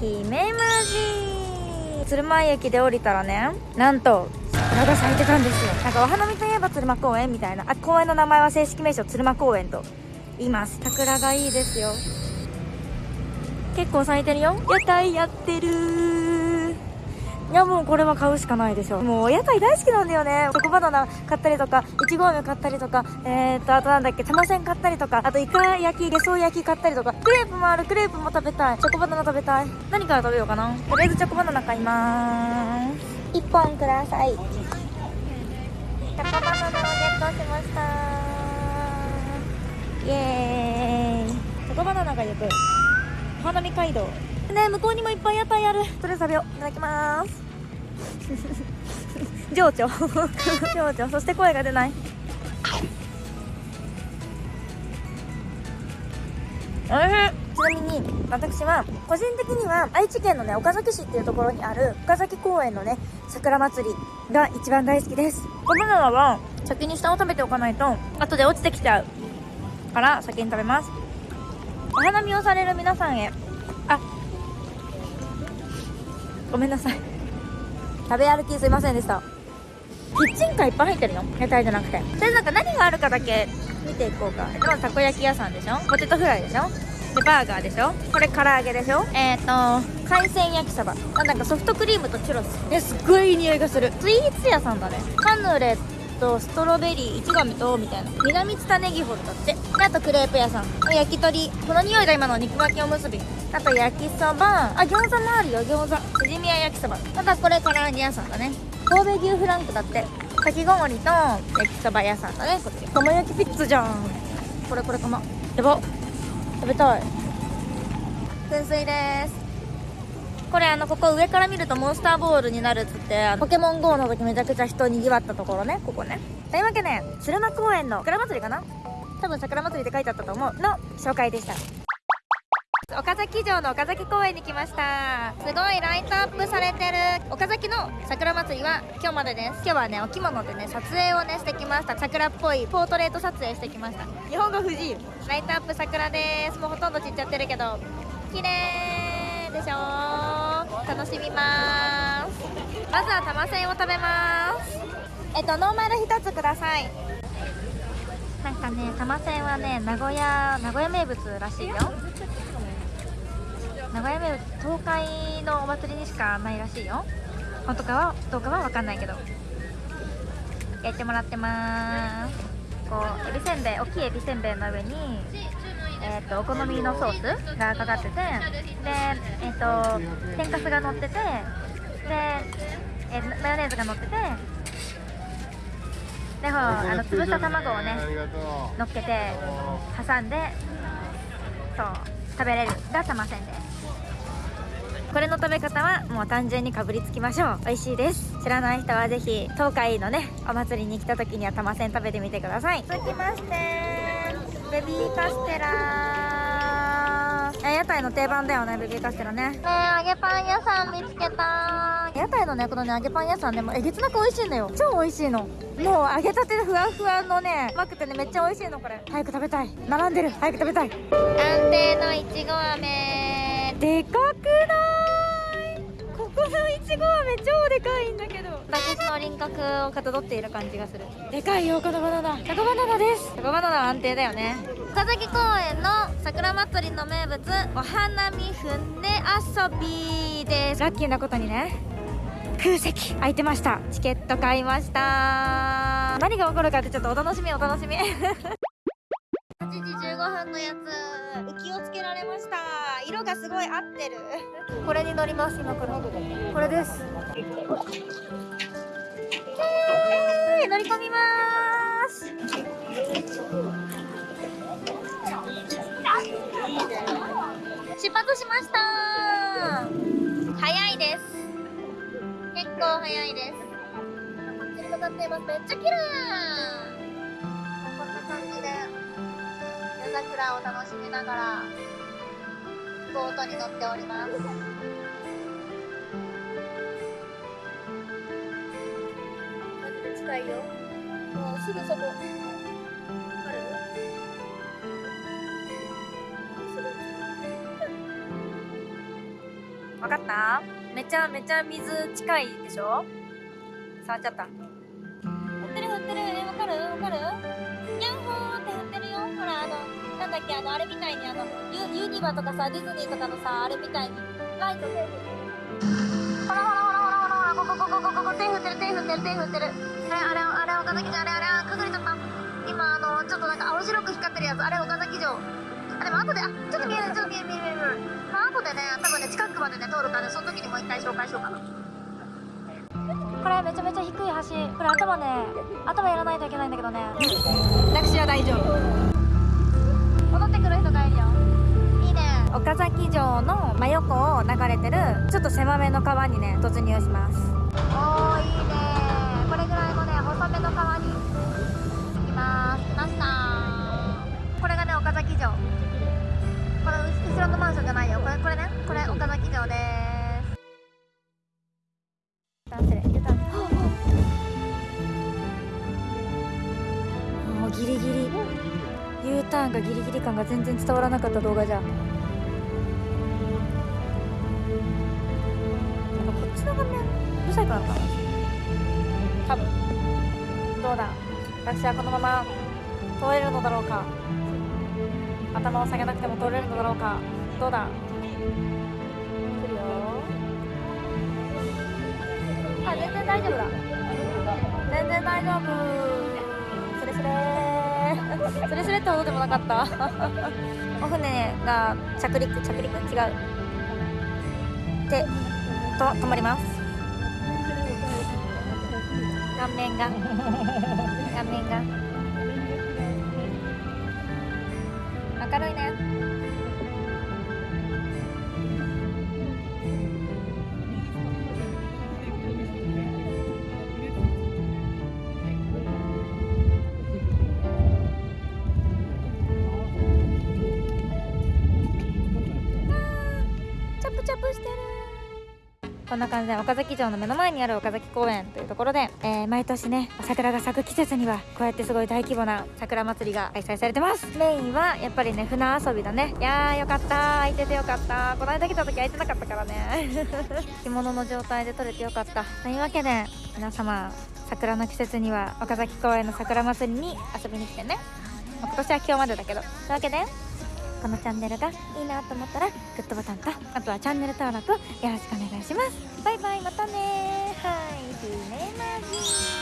に姫無地鶴舞駅で降りたらねなんと桜が咲いてたんですよ。なんかお花見といえば鶴舞公園みたいな。あ公園の名前は正式名称鶴舞公園と言います。桜がいいですよ。結構咲いてるよ。屋台やってるいやもうこれは買うしかないでしょ。もう屋台大好きなんだよね。チョコバナナ買ったりとかいちご飴買ったりとかえー、っとあとなんだっけ玉せん買ったりとかあとイカ焼きゲソ焼き買ったりとかクレープもあるクレープも食べたい。チョコバナナ食べたい。何から食べようかな。とりあえずチョコバナナ買いまーす。1本ください。チョコバナナをゲットしました。イエーイ。チョコバナナが行く。お花見街道ね向こうにもいっぱい屋台ある。とりあえず食べよう。いただきます。情緒。情緒。そして声が出ない。おいしい。ちなみに私は個人的には愛知県のね岡崎市っていうところにある岡崎公園のね桜祭りが一番大好きです。バナナは先に下を食べておかないと後で落ちてきちゃうから先に食べます。お花見をされる皆さんへ。あごめんなさい。食べ歩きすいませんでした。キッチンカーいっぱい入ってるよ屋台じゃなくて。でなんか何があるかだけ見ていこうか。まずたこ焼き屋さんでしょ？ポテトフライでしょ？でバーガーでしょ？これ唐揚げでしょ？えっ、ー、と海鮮焼きそば。なんかソフトクリームとチュロス。えすっごいいい匂いがする。スイーツ屋さんだね。カヌレとストロベリーいちご飴とみたいな。南津田ネギホルだって。であとクレープ屋さん。焼き鳥。この匂いだ今の肉巻きおむすび。あと焼きそば。あ餃子もあるよ餃子。チヂミや焼きそば。またこれ唐揚げ屋さんだね。神戸牛フランクだって。かき氷と焼きそば屋さんだねこっち。釜焼きピッツじゃん。これこれ釜やば。食べたい。噴水ですこれあのここ上から見るとモンスターボールになるっつってポケモン GO の時めちゃくちゃ人にぎわったところねここね。というわけで鶴間公園の桜祭りかな？多分桜祭りって書いてあったと思う。の紹介でした。岡崎城の岡崎公園に来ました。すごいライトアップされてる。岡崎の桜祭りは今日までです。今日はねお着物でね撮影をねしてきました。桜っぽいポートレート撮影してきました。日本語不自由。ライトアップ桜です。もうほとんど散っちゃってるけど。綺麗でしょ楽しみますまずは玉せんを食べます。えっとノーマル1つください。なんかね玉せんはね名古屋名古屋名物らしいよ。名古屋名物東海のお祭りにしかないらしいよ。本当かはどうかは分かんないけど。やってもらってます。こうエビせんべい大きいエビせんべいの上にえーと、お好みのソースがかかっててで、えーと、天かすが乗っててで、えー、マヨネーズが乗っててでほあの潰した卵をね乗っけて挟んでそう食べれる。が玉せんで。すこれの食べ方はもう単純にかぶりつきましょう。美味しいです。知らない人はぜひ東海のねお祭りに来た時には玉せん食べてみてください。続きまして。ベビーカステラ屋台の定番だよねベビーカステラね。ね揚げパン屋さん見つけた屋台のねこのね揚げパン屋さんでもえげつなく美味しいんだよ。超美味しいの。もう揚げたてふわふわのねうまくてねめっちゃ美味しいのこれ。早く食べたい。並んでる。早く食べたい。安定のいちご飴。でかくない。こご飴超でかいんだけど。私の輪郭をかたどっている感じがする。でかいよこのバナナ。チョコバナナです。チョコバナナは安定だよね。岡崎公園の桜祭りの名物お花見船遊びです。ラッキーなことにね。空席空いてました。チケット買いました。何が起こるかってちょっとお楽しみお楽しみ8時15分のやつ。浮きをつけられました。色がすごい合ってる。これに乗ります今から。これです。えー、乗り込みます。出発しました。早いです。結構早いです。めっちゃ綺麗夜桜を楽しみながらボートに乗っております。近いよ。もうすぐそこ。わかった？めちゃめちゃ水近いでしょ？触っちゃった。振ってる振ってる。えわかる？わかる？だっけあのあれみたいにあのユユニバとかさディズニーとかのさあれみたいにライト手振ってるほらほらほらほらほらほらこここここここ手振ってる手振ってる手振ってる。あれあれあれ岡崎城あれあれあ隠れちゃった。今あのちょっとなんか青白く光ってるやつあれ岡崎城。あでも後であちょっと見えるちょっと見える見える。見えるまあ後でね多分ね近くまでね通るからねその時にもう一回紹介しようかな。これめちゃめちゃ低い橋。これ頭ね頭やらないといけないんだけどね。私は大丈夫岡崎城の真横を流れてるちょっと狭めの川にね突入します。おーいいね。これぐらいのね細めの川に着きます。来ました。これがね岡崎城。この後ろのマンションじゃないよ。これこれね。これ岡崎城です。ターンする U ターンもうギリギリ。U ターンがギリギリ感が全然伝わらなかった動画じゃんうるさいからかな多分。どうだ？私はこのまま通れるのだろうか？頭を下げなくても通れるのだろうか？どうだ？来るよ。あ全然大丈夫だ。全然大丈夫。スレスレスレスレってほどでもなかった？お船が着陸着陸違う。でと止まります顔面が。顔面が。明るいね。こんな感じで岡崎城の目の前にある岡崎公園というところで、えー毎年ね桜が咲く季節にはこうやってすごい大規模な桜祭りが開催されてます。メインはやっぱりね船遊びだね。いやーよかった。空いててよかった。この間来た時空いてなかったからね。着物の状態で撮れてよかった。というわけで皆様桜の季節には岡崎公園の桜祭りに遊びに来てね、まあ今年は今日までだけど。というわけでこのチャンネルがいいなと思ったらグッドボタンとあとはチャンネル登録よろしくお願いします。バイバイまたねはいひめまじ